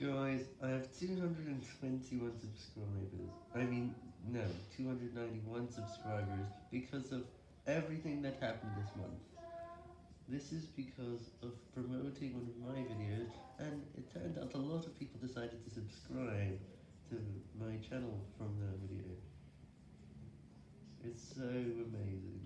Guys, I have 221 subscribers. I mean, no, 291 subscribers because of everything that happened this month. This is because of promoting one of my videos, and it turned out a lot of people decided to subscribe to my channel from that video. It's so amazing.